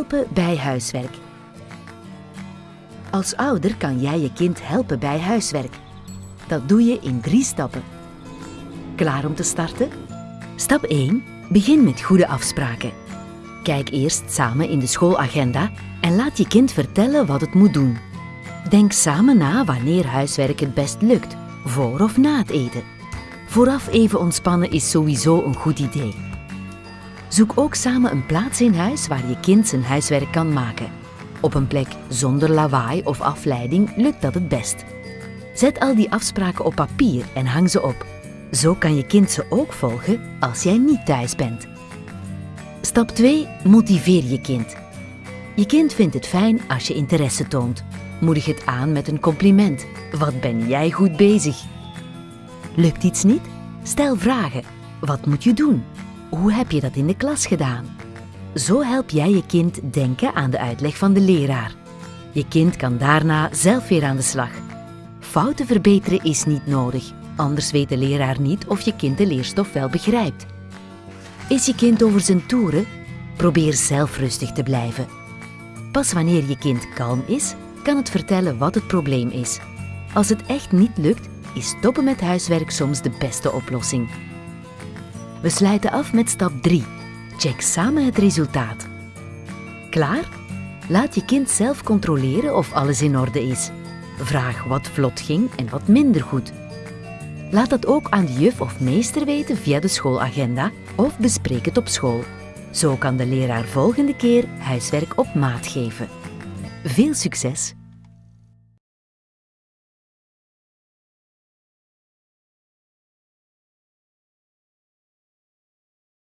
Helpen bij huiswerk. Als ouder kan jij je kind helpen bij huiswerk. Dat doe je in drie stappen. Klaar om te starten? Stap 1. Begin met goede afspraken. Kijk eerst samen in de schoolagenda en laat je kind vertellen wat het moet doen. Denk samen na wanneer huiswerk het best lukt, voor of na het eten. Vooraf even ontspannen is sowieso een goed idee. Zoek ook samen een plaats in huis waar je kind zijn huiswerk kan maken. Op een plek zonder lawaai of afleiding lukt dat het best. Zet al die afspraken op papier en hang ze op. Zo kan je kind ze ook volgen als jij niet thuis bent. Stap 2. Motiveer je kind. Je kind vindt het fijn als je interesse toont. Moedig het aan met een compliment. Wat ben jij goed bezig? Lukt iets niet? Stel vragen. Wat moet je doen? Hoe heb je dat in de klas gedaan? Zo help jij je kind denken aan de uitleg van de leraar. Je kind kan daarna zelf weer aan de slag. Fouten verbeteren is niet nodig, anders weet de leraar niet of je kind de leerstof wel begrijpt. Is je kind over zijn toeren? Probeer zelf rustig te blijven. Pas wanneer je kind kalm is, kan het vertellen wat het probleem is. Als het echt niet lukt, is stoppen met huiswerk soms de beste oplossing. We sluiten af met stap 3. Check samen het resultaat. Klaar? Laat je kind zelf controleren of alles in orde is. Vraag wat vlot ging en wat minder goed. Laat dat ook aan de juf of meester weten via de schoolagenda of bespreek het op school. Zo kan de leraar volgende keer huiswerk op maat geven. Veel succes!